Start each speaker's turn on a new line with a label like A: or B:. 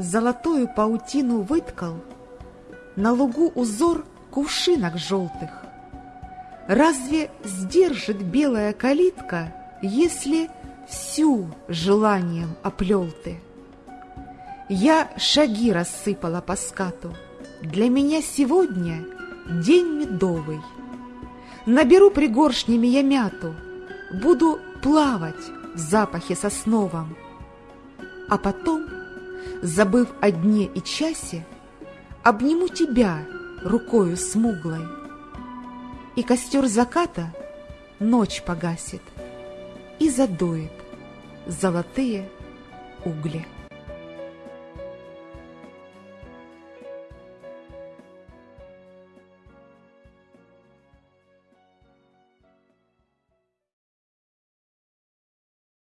A: Золотую паутину выткал, На лугу узор кувшинок желтых. Разве сдержит белая калитка, Если всю желанием оплел ты? Я шаги рассыпала по скату, Для меня сегодня день медовый. Наберу пригоршнями я мяту, Буду плавать в запахе сосновом, А потом, забыв о дне и часе, Обниму тебя рукою смуглой, И костер заката ночь погасит И задует золотые угли.